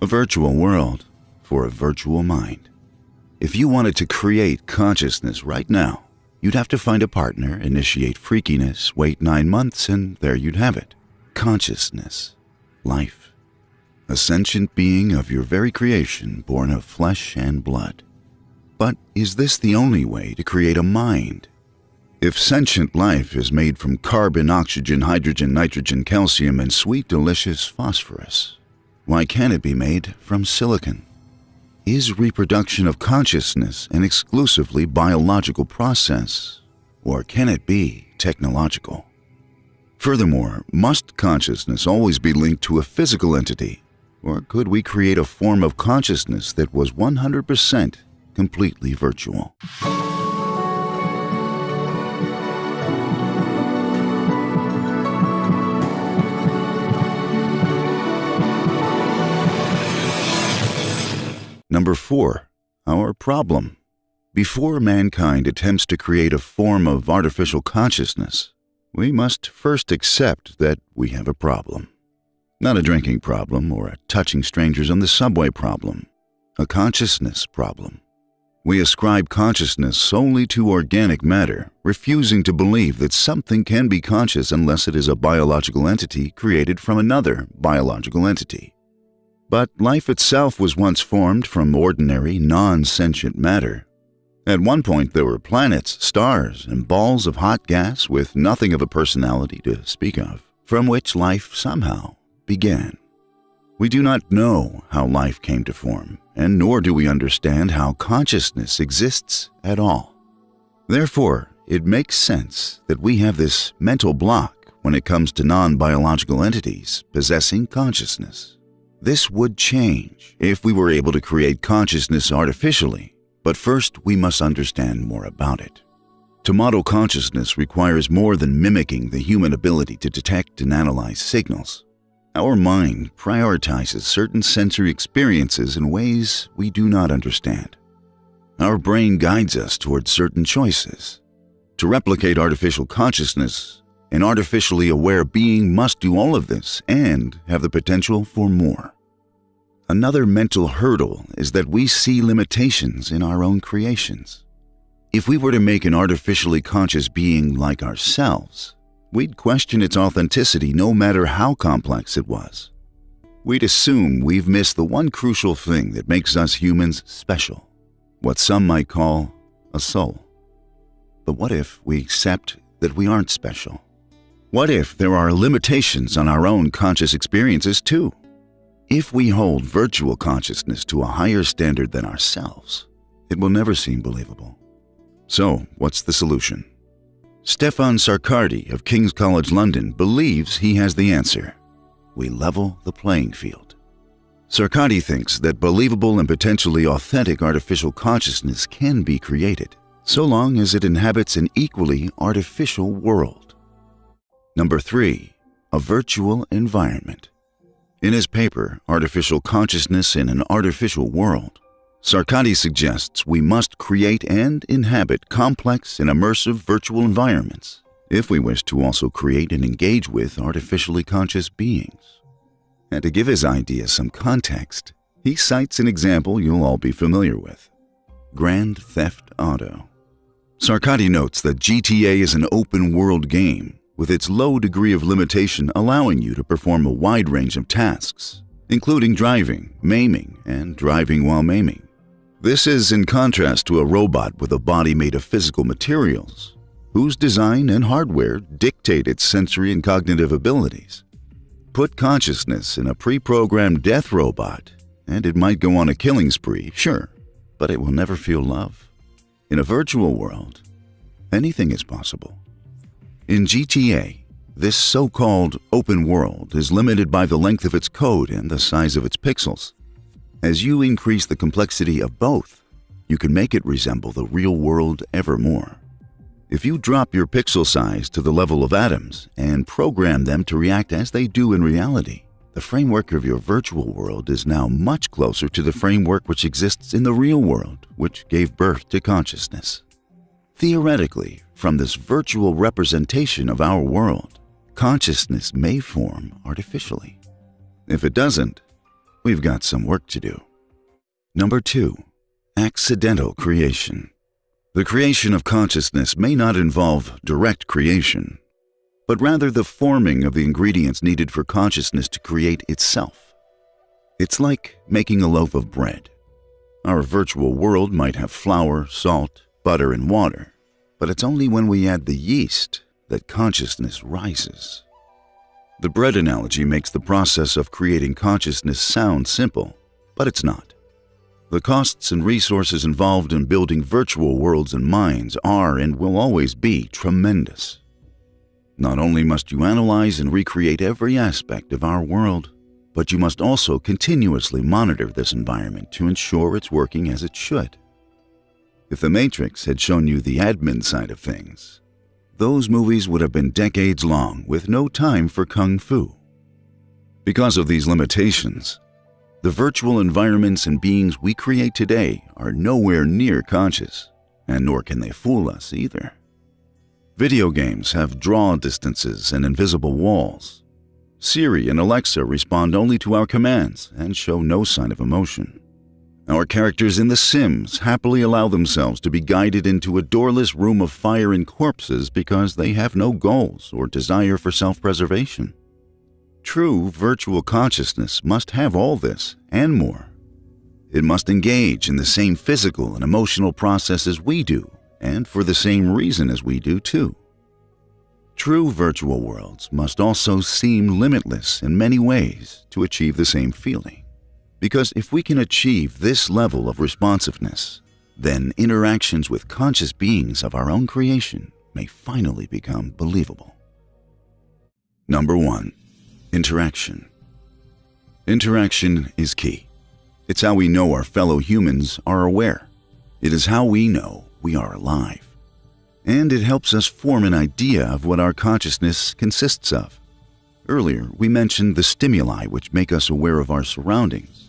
A virtual world for a virtual mind. If you wanted to create consciousness right now, you'd have to find a partner, initiate freakiness, wait nine months, and there you'd have it. Consciousness. Life. A sentient being of your very creation, born of flesh and blood. But is this the only way to create a mind? If sentient life is made from carbon, oxygen, hydrogen, nitrogen, calcium, and sweet, delicious phosphorus, why can't it be made from silicon? Is reproduction of consciousness an exclusively biological process, or can it be technological? Furthermore, must consciousness always be linked to a physical entity, or could we create a form of consciousness that was 100% completely virtual? Number 4. Our problem. Before mankind attempts to create a form of artificial consciousness, we must first accept that we have a problem. Not a drinking problem or a touching strangers on the subway problem, a consciousness problem. We ascribe consciousness solely to organic matter, refusing to believe that something can be conscious unless it is a biological entity created from another biological entity. But life itself was once formed from ordinary, non sentient matter. At one point, there were planets, stars, and balls of hot gas with nothing of a personality to speak of, from which life somehow began. We do not know how life came to form, and nor do we understand how consciousness exists at all. Therefore, it makes sense that we have this mental block when it comes to non biological entities possessing consciousness. This would change if we were able to create consciousness artificially, but first we must understand more about it. To model consciousness requires more than mimicking the human ability to detect and analyze signals. Our mind prioritizes certain sensory experiences in ways we do not understand. Our brain guides us towards certain choices. To replicate artificial consciousness, an artificially aware being must do all of this and have the potential for more. Another mental hurdle is that we see limitations in our own creations. If we were to make an artificially conscious being like ourselves, we'd question its authenticity no matter how complex it was. We'd assume we've missed the one crucial thing that makes us humans special, what some might call a soul. But what if we accept that we aren't special? What if there are limitations on our own conscious experiences too? If we hold virtual consciousness to a higher standard than ourselves, it will never seem believable. So, what's the solution? Stefan Sarkadi of King's College London believes he has the answer. We level the playing field. Sarkadi thinks that believable and potentially authentic artificial consciousness can be created, so long as it inhabits an equally artificial world. Number 3. A virtual environment. In his paper, Artificial Consciousness in an Artificial World, Sarkadi suggests we must create and inhabit complex and immersive virtual environments if we wish to also create and engage with artificially conscious beings. And to give his idea some context, he cites an example you'll all be familiar with Grand Theft Auto. Sarkadi notes that GTA is an open world game with its low degree of limitation allowing you to perform a wide range of tasks, including driving, maiming, and driving while maiming. This is in contrast to a robot with a body made of physical materials, whose design and hardware dictate its sensory and cognitive abilities. Put consciousness in a pre-programmed death robot, and it might go on a killing spree, sure, but it will never feel love. In a virtual world, anything is possible. In GTA, this so-called open world is limited by the length of its code and the size of its pixels. As you increase the complexity of both, you can make it resemble the real world ever more. If you drop your pixel size to the level of atoms and program them to react as they do in reality, the framework of your virtual world is now much closer to the framework which exists in the real world, which gave birth to consciousness. Theoretically, from this virtual representation of our world, consciousness may form artificially. If it doesn't, we've got some work to do. Number two, accidental creation. The creation of consciousness may not involve direct creation, but rather the forming of the ingredients needed for consciousness to create itself. It's like making a loaf of bread. Our virtual world might have flour, salt, butter, and water, but it's only when we add the yeast that consciousness rises. The bread analogy makes the process of creating consciousness sound simple, but it's not. The costs and resources involved in building virtual worlds and minds are and will always be tremendous. Not only must you analyze and recreate every aspect of our world, but you must also continuously monitor this environment to ensure it's working as it should. If The Matrix had shown you the admin side of things, those movies would have been decades long with no time for kung fu. Because of these limitations, the virtual environments and beings we create today are nowhere near conscious, and nor can they fool us either. Video games have draw distances and invisible walls. Siri and Alexa respond only to our commands and show no sign of emotion. Our characters in The Sims happily allow themselves to be guided into a doorless room of fire and corpses because they have no goals or desire for self preservation. True virtual consciousness must have all this and more. It must engage in the same physical and emotional processes we do and for the same reason as we do too. True virtual worlds must also seem limitless in many ways to achieve the same feeling. Because if we can achieve this level of responsiveness, then interactions with conscious beings of our own creation may finally become believable. Number 1. Interaction. Interaction is key. It's how we know our fellow humans are aware. It is how we know we are alive. And it helps us form an idea of what our consciousness consists of. Earlier, we mentioned the stimuli which make us aware of our surroundings.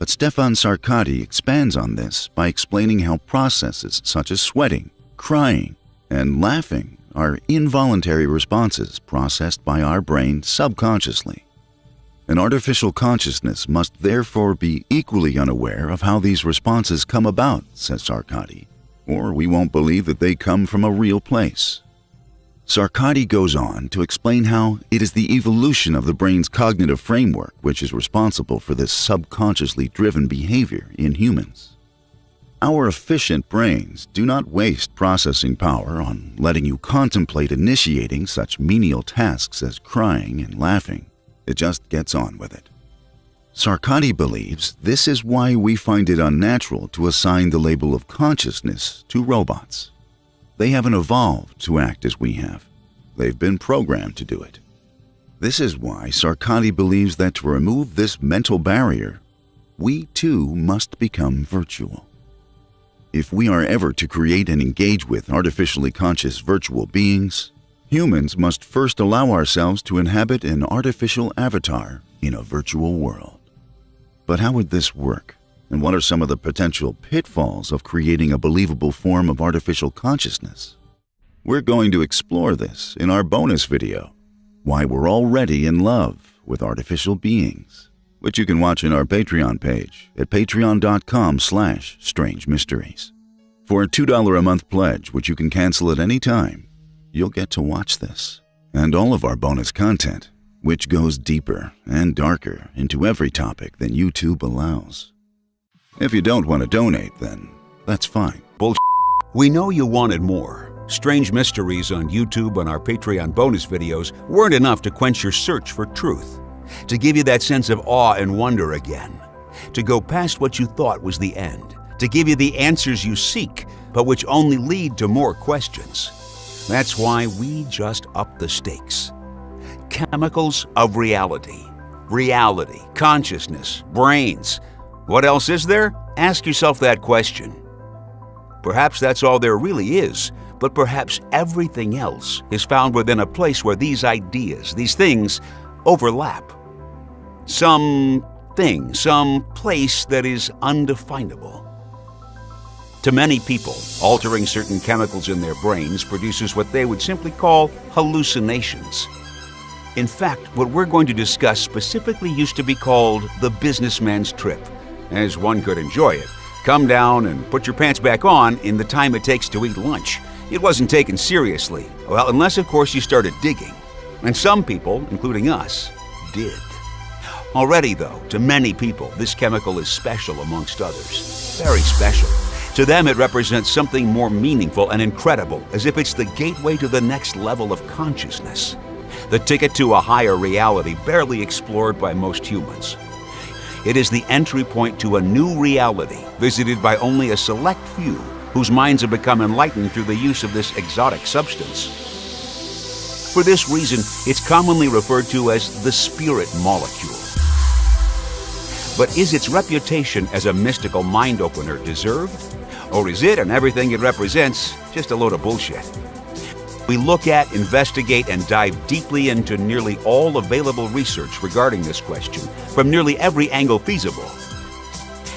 But Stefan Sarkadi expands on this by explaining how processes such as sweating, crying, and laughing are involuntary responses processed by our brain subconsciously. An artificial consciousness must therefore be equally unaware of how these responses come about, says Sarkadi or we won't believe that they come from a real place. Sarkadi goes on to explain how it is the evolution of the brain's cognitive framework which is responsible for this subconsciously driven behavior in humans. Our efficient brains do not waste processing power on letting you contemplate initiating such menial tasks as crying and laughing. It just gets on with it. Sarkadi believes this is why we find it unnatural to assign the label of consciousness to robots. They haven't evolved to act as we have. They've been programmed to do it. This is why Sarkadi believes that to remove this mental barrier, we too must become virtual. If we are ever to create and engage with artificially conscious virtual beings, humans must first allow ourselves to inhabit an artificial avatar in a virtual world. But how would this work? And what are some of the potential pitfalls of creating a believable form of artificial consciousness? We're going to explore this in our bonus video, Why We're Already in Love with Artificial Beings, which you can watch in our Patreon page at patreon.com slash strange mysteries. For a $2 a month pledge, which you can cancel at any time, you'll get to watch this and all of our bonus content which goes deeper and darker into every topic than YouTube allows. If you don't want to donate, then that's fine. Bullshit. We know you wanted more. Strange Mysteries on YouTube and our Patreon bonus videos weren't enough to quench your search for truth, to give you that sense of awe and wonder again, to go past what you thought was the end, to give you the answers you seek, but which only lead to more questions. That's why we just up the stakes chemicals of reality. Reality, consciousness, brains. What else is there? Ask yourself that question. Perhaps that's all there really is, but perhaps everything else is found within a place where these ideas, these things, overlap. Some thing, some place that is undefinable. To many people, altering certain chemicals in their brains produces what they would simply call hallucinations. In fact, what we're going to discuss specifically used to be called the businessman's trip, as one could enjoy it. Come down and put your pants back on in the time it takes to eat lunch. It wasn't taken seriously, well, unless of course you started digging. And some people, including us, did. Already, though, to many people, this chemical is special amongst others. Very special. To them, it represents something more meaningful and incredible, as if it's the gateway to the next level of consciousness. The ticket to a higher reality barely explored by most humans. It is the entry point to a new reality, visited by only a select few whose minds have become enlightened through the use of this exotic substance. For this reason, it's commonly referred to as the spirit molecule. But is its reputation as a mystical mind opener deserved? Or is it and everything it represents just a load of bullshit? We look at, investigate, and dive deeply into nearly all available research regarding this question from nearly every angle feasible.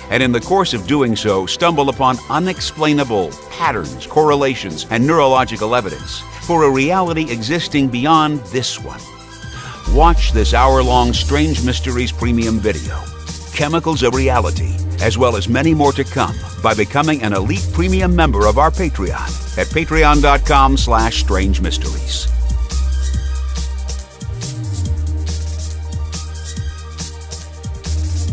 And in the course of doing so, stumble upon unexplainable patterns, correlations, and neurological evidence for a reality existing beyond this one. Watch this hour long Strange Mysteries premium video, Chemicals of Reality as well as many more to come by becoming an elite premium member of our Patreon at patreon.com slash strange mysteries.